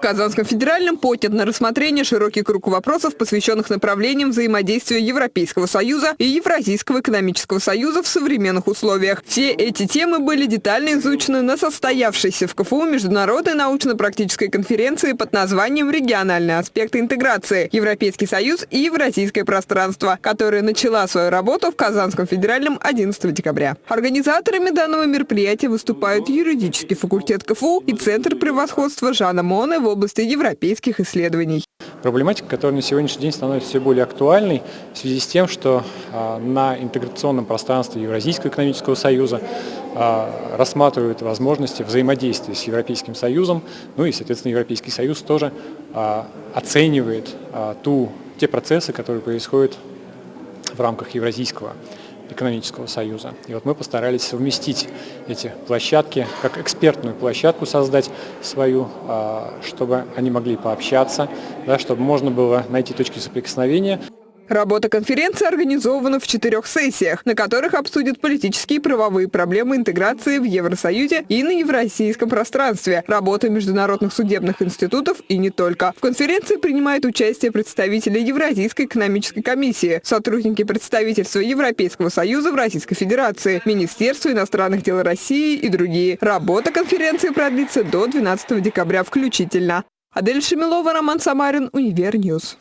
Казанском федеральном поднят на рассмотрение широкий круг вопросов, посвященных направлениям взаимодействия Европейского Союза и Евразийского экономического союза в современных условиях. Все эти темы были детально изучены на состоявшейся в КФУ международной научно-практической конференции под названием «Региональные аспекты интеграции. Европейский Союз и Евразийское пространство», которая начала свою работу в Казанском федеральном 11 декабря. Организаторами данного мероприятия выступают юридический факультет КФУ и Центр превосходства Жана Моне в области европейских исследований. Проблематика, которая на сегодняшний день становится все более актуальной в связи с тем, что а, на интеграционном пространстве Евразийского экономического союза а, рассматривают возможности взаимодействия с Европейским Союзом, ну и, соответственно, Европейский Союз тоже а, оценивает ту, те процессы, которые происходят в рамках Евразийского экономического союза. И вот мы постарались совместить эти площадки, как экспертную площадку создать свою, а, чтобы они могли пообщаться, да, чтобы можно было найти точки соприкосновения. Работа конференции организована в четырех сессиях, на которых обсудят политические и правовые проблемы интеграции в Евросоюзе и на евразийском пространстве, работа международных судебных институтов и не только. В конференции принимают участие представители Евразийской экономической комиссии, сотрудники представительства Европейского Союза в Российской Федерации, Министерство иностранных дел России и другие. Работа конференции продлится до 12 декабря включительно. Адель Шемилова, Роман Самарин, Универньюз.